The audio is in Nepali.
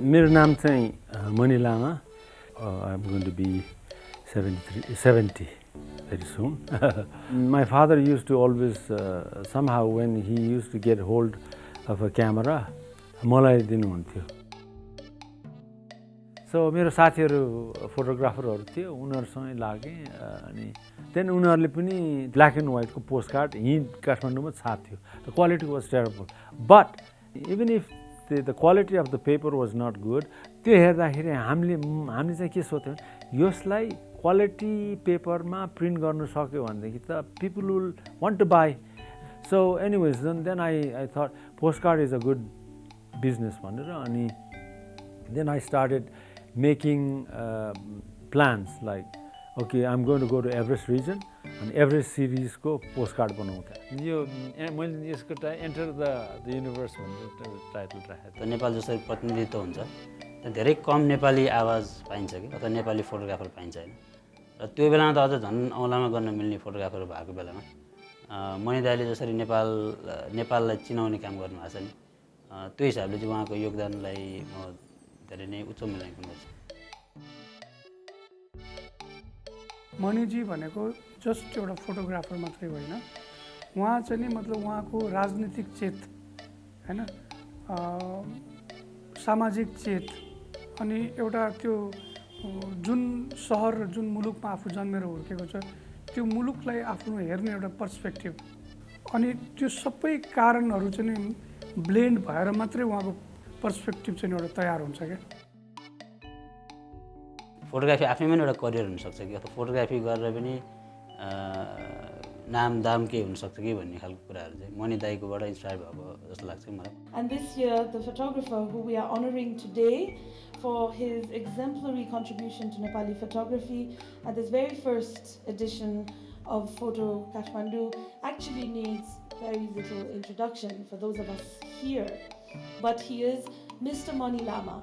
मेरो नाम चाहिँ Mani Lama I'm going to be seventy three seventy very soon. My father used to always, uh, somehow when he used to get hold a camera, मलाई दिनुहुन्थ्यो। सो मेरो साथीहरू फोटोग्राफरहरू थियो उनीहरूसँगै लागेँ अनि देन उनीहरूले पनि ब्ल्याक एन्ड व्हाइटको पोस्ट कार्ड यहीँ काठमाडौँमा छाप्थ्यो। The quality was terrible but even if the quality of the paper was not good त्यो हेर्दाखेरि हामीले हामीले चाहिँ के सोध्थ्यौँ यसलाई क्वालिटी पेपरमा प्रिन्ट गर्नु सक्यो भनेदेखि त people will want to buy so anyways then then I I that post card is a good business भनेर अनि then I started making plans like okay I'm going to go to Everest region अनि एभरेस्ट सिरिजको पोस्ट कार्ड बनाउँदा यो मैले यसको to enter the the universe भनेर टाइटल राखेको नेपाल जसरी प्रतिनिधित्व हुन्छ धेरै कम नेपाली आवाज पाइन्छ कि अथवा नेपाली फोटोग्राफर पाइन्छ होइन। र त्यो बेलामा त अझ झन् औँलामा गर्न मिल्ने फोटोग्राफर भएको बेलामा दाईले जसरी नेपाल नेपाललाई चिनाउने काम गर्नुभएको छ नि त्यो हिसाबले चाहिँ उहाँको योगदानलाई म धेरै नै उच्च मूल्याङ्कन गर्छु। मणिजी भनेको जस्ट एउटा फोटोग्राफर मात्रै होइन। उहाँ चाहिँ नि मतलब उहाँको राजनीतिक चेत होइन? सामाजिक चेत अनि एउटा त्यो जुन सहर जुन मुलुकमा आफू जन्मेर हुर्केको छ त्यो मुलुकलाई आफ्नो हेर्ने एउटा पर्सपेक्टिभ अनि त्यो सबै कारणहरू चाहिँ ब्लेन्ड भएर मात्रै उहाँको पर्सपेक्टिभ चाहिँ एउटा तयार हुन्छ क्या। फोटोग्राफी आफैमा एउटा करियर हुनसक्छ कि? फोटोग्राफी गरेर पनि नाम दाम के हुनसक्छ कि भन्ने खालको कुराहरू चाहिँ मणि दाईकोबाट इन्सपायर भएको जस्तो लाग्छ मलाई And this year, the photographer who we are honoring today for his exemplary contribution to Nepali photography at this very first edition of Photo Kathmandu actually needs very little introduction for those of us here. But he is Mr. Mani Lama.